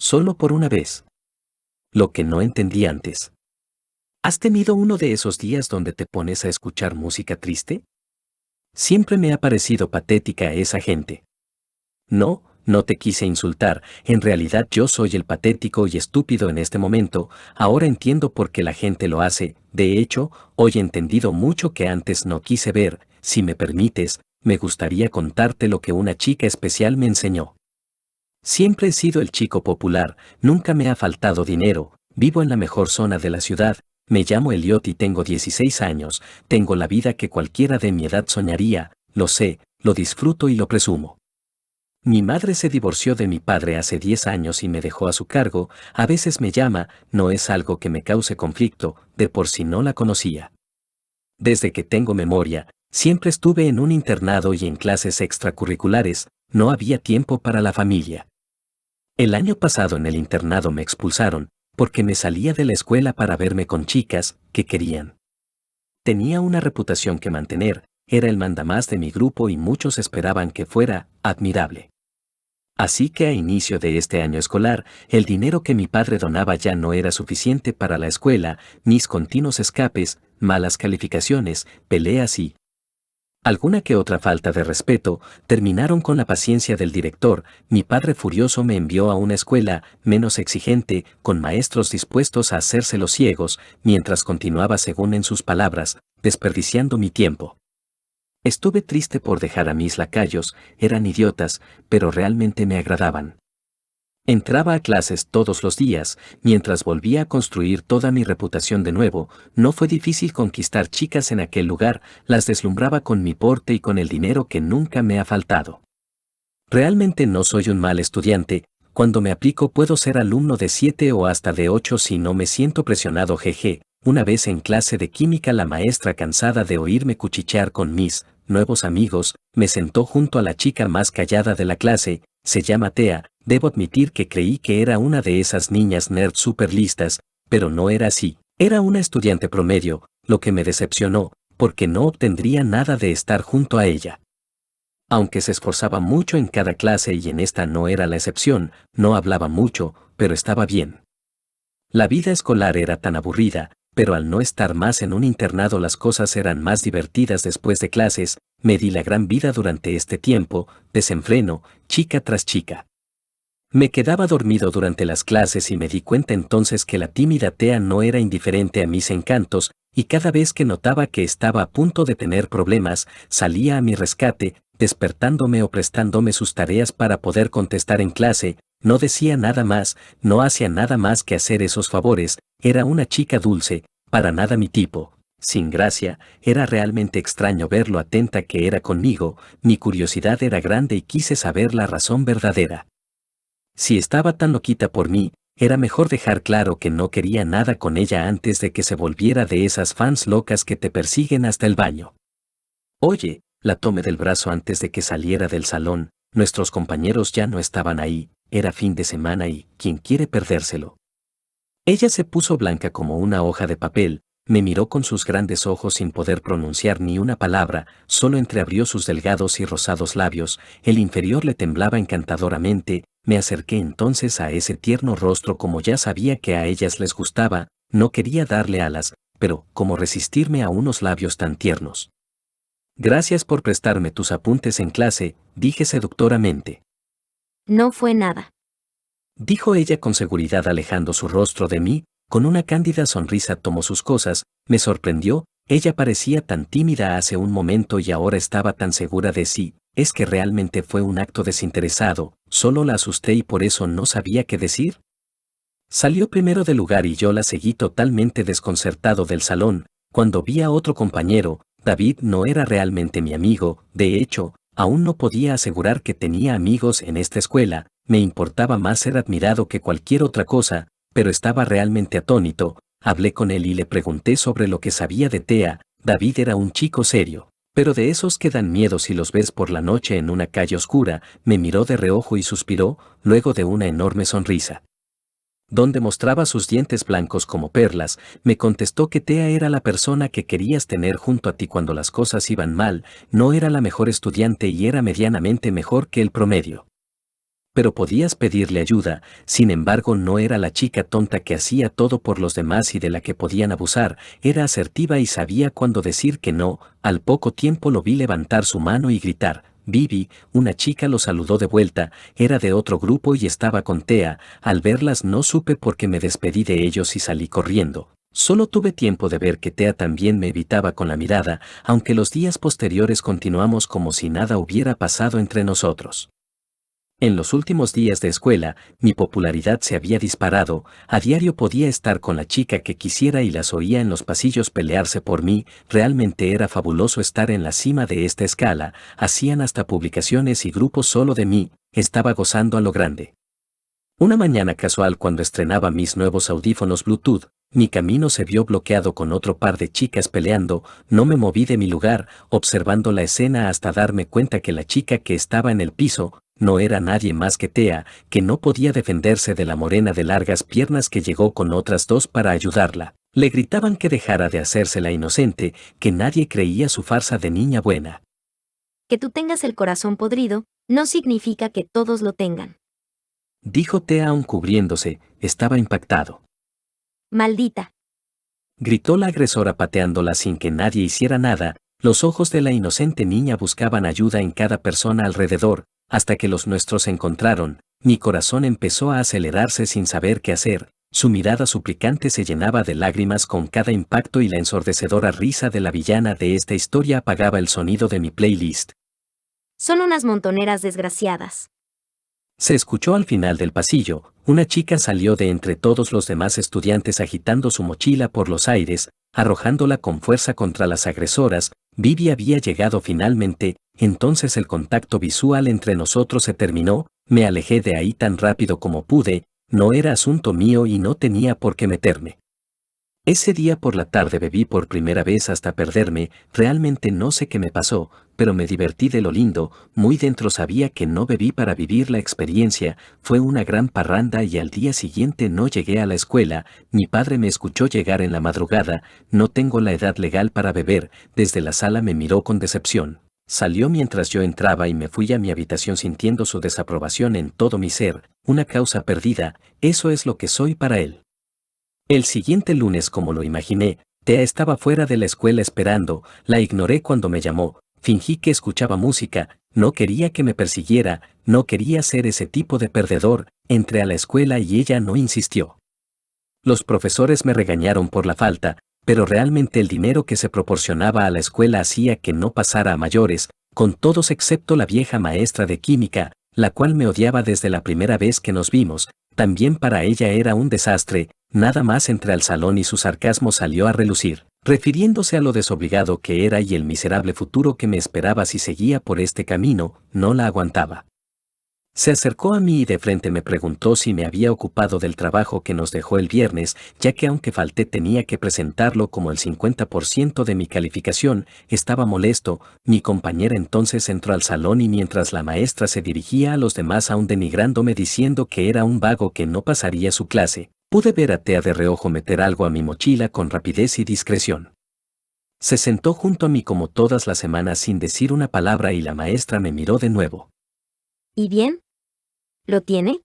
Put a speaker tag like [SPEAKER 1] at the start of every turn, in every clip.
[SPEAKER 1] solo por una vez. Lo que no entendí antes. ¿Has tenido uno de esos días donde te pones a escuchar música triste? Siempre me ha parecido patética esa gente. No, no te quise insultar, en realidad yo soy el patético y estúpido en este momento, ahora entiendo por qué la gente lo hace, de hecho, hoy he entendido mucho que antes no quise ver, si me permites, me gustaría contarte lo que una chica especial me enseñó. Siempre he sido el chico popular, nunca me ha faltado dinero, vivo en la mejor zona de la ciudad, me llamo Eliot y tengo 16 años, tengo la vida que cualquiera de mi edad soñaría, lo sé, lo disfruto y lo presumo. Mi madre se divorció de mi padre hace 10 años y me dejó a su cargo, a veces me llama, no es algo que me cause conflicto, de por si no la conocía. Desde que tengo memoria, siempre estuve en un internado y en clases extracurriculares, no había tiempo para la familia. El año pasado en el internado me expulsaron, porque me salía de la escuela para verme con chicas que querían. Tenía una reputación que mantener, era el mandamás de mi grupo y muchos esperaban que fuera admirable. Así que a inicio de este año escolar, el dinero que mi padre donaba ya no era suficiente para la escuela, mis continuos escapes, malas calificaciones, peleas y, alguna que otra falta de respeto, terminaron con la paciencia del director, mi padre furioso me envió a una escuela menos exigente, con maestros dispuestos a hacerse los ciegos, mientras continuaba según en sus palabras, desperdiciando mi tiempo. Estuve triste por dejar a mis lacayos, eran idiotas, pero realmente me agradaban. Entraba a clases todos los días, mientras volvía a construir toda mi reputación de nuevo, no fue difícil conquistar chicas en aquel lugar, las deslumbraba con mi porte y con el dinero que nunca me ha faltado. Realmente no soy un mal estudiante, cuando me aplico puedo ser alumno de 7 o hasta de 8 si no me siento presionado jeje, una vez en clase de química la maestra cansada de oírme cuchichear con mis nuevos amigos, me sentó junto a la chica más callada de la clase, se llama Tea, debo admitir que creí que era una de esas niñas nerd super listas, pero no era así, era una estudiante promedio, lo que me decepcionó, porque no obtendría nada de estar junto a ella. Aunque se esforzaba mucho en cada clase y en esta no era la excepción, no hablaba mucho, pero estaba bien. La vida escolar era tan aburrida, pero al no estar más en un internado las cosas eran más divertidas después de clases, me di la gran vida durante este tiempo, desenfreno, chica tras chica. Me quedaba dormido durante las clases y me di cuenta entonces que la tímida Tea no era indiferente a mis encantos, y cada vez que notaba que estaba a punto de tener problemas, salía a mi rescate, despertándome o prestándome sus tareas para poder contestar en clase, no decía nada más, no hacía nada más que hacer esos favores, era una chica dulce, para nada mi tipo, sin gracia, era realmente extraño ver lo atenta que era conmigo, mi curiosidad era grande y quise saber la razón verdadera. Si estaba tan loquita por mí, era mejor dejar claro que no quería nada con ella antes de que se volviera de esas fans locas que te persiguen hasta el baño. Oye, la tomé del brazo antes de que saliera del salón, nuestros compañeros ya no estaban ahí, era fin de semana y, ¿quién quiere perdérselo? Ella se puso blanca como una hoja de papel, me miró con sus grandes ojos sin poder pronunciar ni una palabra, solo entreabrió sus delgados y rosados labios, el inferior le temblaba encantadoramente, me acerqué entonces a ese tierno rostro como ya sabía que a ellas les gustaba, no quería darle alas, pero ¿cómo resistirme a unos labios tan tiernos? Gracias por prestarme tus apuntes en clase, dije seductoramente.
[SPEAKER 2] No fue nada.
[SPEAKER 1] Dijo ella con seguridad alejando su rostro de mí, con una cándida sonrisa tomó sus cosas, me sorprendió, ella parecía tan tímida hace un momento y ahora estaba tan segura de sí, es que realmente fue un acto desinteresado, solo la asusté y por eso no sabía qué decir. Salió primero del lugar y yo la seguí totalmente desconcertado del salón, cuando vi a otro compañero, David no era realmente mi amigo, de hecho, aún no podía asegurar que tenía amigos en esta escuela, me importaba más ser admirado que cualquier otra cosa, pero estaba realmente atónito, hablé con él y le pregunté sobre lo que sabía de Tea, David era un chico serio, pero de esos que dan miedo si los ves por la noche en una calle oscura, me miró de reojo y suspiró, luego de una enorme sonrisa donde mostraba sus dientes blancos como perlas, me contestó que Tea era la persona que querías tener junto a ti cuando las cosas iban mal, no era la mejor estudiante y era medianamente mejor que el promedio. pero podías pedirle ayuda, sin embargo no era la chica tonta que hacía todo por los demás y de la que podían abusar, era asertiva y sabía cuándo decir que no, al poco tiempo lo vi levantar su mano y gritar, Vivi, una chica lo saludó de vuelta, era de otro grupo y estaba con Tea, al verlas no supe por qué me despedí de ellos y salí corriendo. Solo tuve tiempo de ver que Tea también me evitaba con la mirada, aunque los días posteriores continuamos como si nada hubiera pasado entre nosotros. En los últimos días de escuela, mi popularidad se había disparado, a diario podía estar con la chica que quisiera y las oía en los pasillos pelearse por mí, realmente era fabuloso estar en la cima de esta escala, hacían hasta publicaciones y grupos solo de mí, estaba gozando a lo grande. Una mañana casual cuando estrenaba mis nuevos audífonos Bluetooth, mi camino se vio bloqueado con otro par de chicas peleando, no me moví de mi lugar, observando la escena hasta darme cuenta que la chica que estaba en el piso, no era nadie más que Tea, que no podía defenderse de la morena de largas piernas que llegó con otras dos para ayudarla. Le gritaban que dejara de hacerse la inocente, que nadie creía su farsa de niña buena.
[SPEAKER 2] Que tú tengas el corazón podrido, no significa que todos lo tengan.
[SPEAKER 1] Dijo Tea aún cubriéndose, estaba impactado.
[SPEAKER 2] Maldita.
[SPEAKER 1] Gritó la agresora pateándola sin que nadie hiciera nada, los ojos de la inocente niña buscaban ayuda en cada persona alrededor, hasta que los nuestros se encontraron, mi corazón empezó a acelerarse sin saber qué hacer, su mirada suplicante se llenaba de lágrimas con cada impacto y la ensordecedora risa de la villana de esta historia apagaba el sonido de mi playlist.
[SPEAKER 2] Son unas montoneras desgraciadas.
[SPEAKER 1] Se escuchó al final del pasillo, una chica salió de entre todos los demás estudiantes agitando su mochila por los aires, arrojándola con fuerza contra las agresoras, Vivi había llegado finalmente, entonces el contacto visual entre nosotros se terminó, me alejé de ahí tan rápido como pude, no era asunto mío y no tenía por qué meterme. Ese día por la tarde bebí por primera vez hasta perderme, realmente no sé qué me pasó, pero me divertí de lo lindo, muy dentro sabía que no bebí para vivir la experiencia, fue una gran parranda y al día siguiente no llegué a la escuela, mi padre me escuchó llegar en la madrugada, no tengo la edad legal para beber, desde la sala me miró con decepción. Salió mientras yo entraba y me fui a mi habitación sintiendo su desaprobación en todo mi ser, una causa perdida, eso es lo que soy para él. El siguiente lunes, como lo imaginé, Tea estaba fuera de la escuela esperando, la ignoré cuando me llamó, fingí que escuchaba música, no quería que me persiguiera, no quería ser ese tipo de perdedor, entré a la escuela y ella no insistió. Los profesores me regañaron por la falta, pero realmente el dinero que se proporcionaba a la escuela hacía que no pasara a mayores, con todos excepto la vieja maestra de química, la cual me odiaba desde la primera vez que nos vimos, también para ella era un desastre, nada más entre al salón y su sarcasmo salió a relucir, refiriéndose a lo desobligado que era y el miserable futuro que me esperaba si seguía por este camino, no la aguantaba. Se acercó a mí y de frente me preguntó si me había ocupado del trabajo que nos dejó el viernes, ya que aunque falté tenía que presentarlo como el 50% de mi calificación, estaba molesto, mi compañera entonces entró al salón y mientras la maestra se dirigía a los demás aún denigrándome diciendo que era un vago que no pasaría su clase, pude ver a Tea de reojo meter algo a mi mochila con rapidez y discreción. Se sentó junto a mí como todas las semanas sin decir una palabra y la maestra me miró de nuevo.
[SPEAKER 2] ¿Y bien? ¿Lo tiene?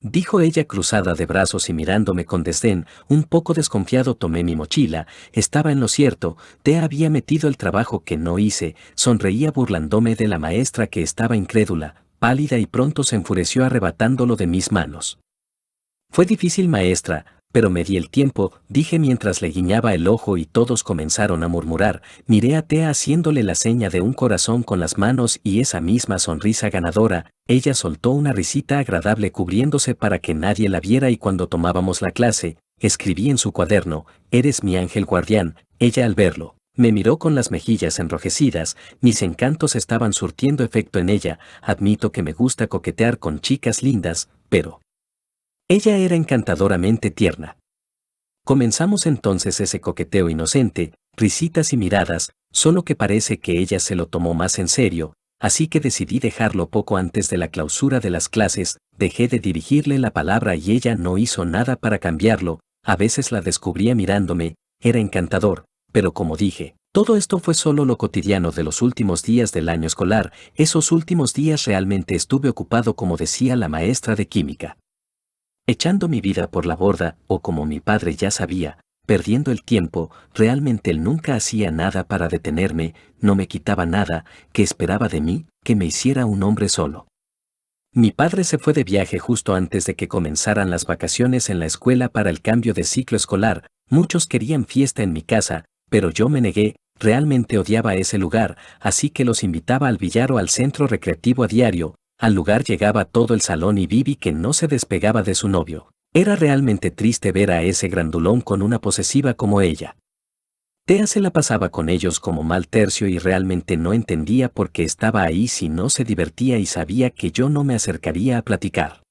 [SPEAKER 1] Dijo ella cruzada de brazos y mirándome con desdén, un poco desconfiado tomé mi mochila, estaba en lo cierto, te había metido el trabajo que no hice, sonreía burlándome de la maestra que estaba incrédula, pálida y pronto se enfureció arrebatándolo de mis manos. Fue difícil maestra, pero me di el tiempo, dije mientras le guiñaba el ojo y todos comenzaron a murmurar, miré a Tea haciéndole la seña de un corazón con las manos y esa misma sonrisa ganadora, ella soltó una risita agradable cubriéndose para que nadie la viera y cuando tomábamos la clase, escribí en su cuaderno, eres mi ángel guardián, ella al verlo. Me miró con las mejillas enrojecidas, mis encantos estaban surtiendo efecto en ella, admito que me gusta coquetear con chicas lindas, pero, ella era encantadoramente tierna. Comenzamos entonces ese coqueteo inocente, risitas y miradas, solo que parece que ella se lo tomó más en serio, así que decidí dejarlo poco antes de la clausura de las clases, dejé de dirigirle la palabra y ella no hizo nada para cambiarlo, a veces la descubría mirándome, era encantador, pero como dije, Todo esto fue solo lo cotidiano de los últimos días del año escolar, esos últimos días realmente estuve ocupado como decía la maestra de química. Echando mi vida por la borda, o como mi padre ya sabía, perdiendo el tiempo, realmente él nunca hacía nada para detenerme, no me quitaba nada, que esperaba de mí, que me hiciera un hombre solo. Mi padre se fue de viaje justo antes de que comenzaran las vacaciones en la escuela para el cambio de ciclo escolar, muchos querían fiesta en mi casa, pero yo me negué, realmente odiaba ese lugar, así que los invitaba al billar o al centro recreativo a diario, al lugar llegaba todo el salón y Vivi que no se despegaba de su novio. Era realmente triste ver a ese grandulón con una posesiva como ella. Tea se la pasaba con ellos como mal tercio y realmente no entendía por qué estaba ahí si no se divertía y sabía que yo no me acercaría a platicar.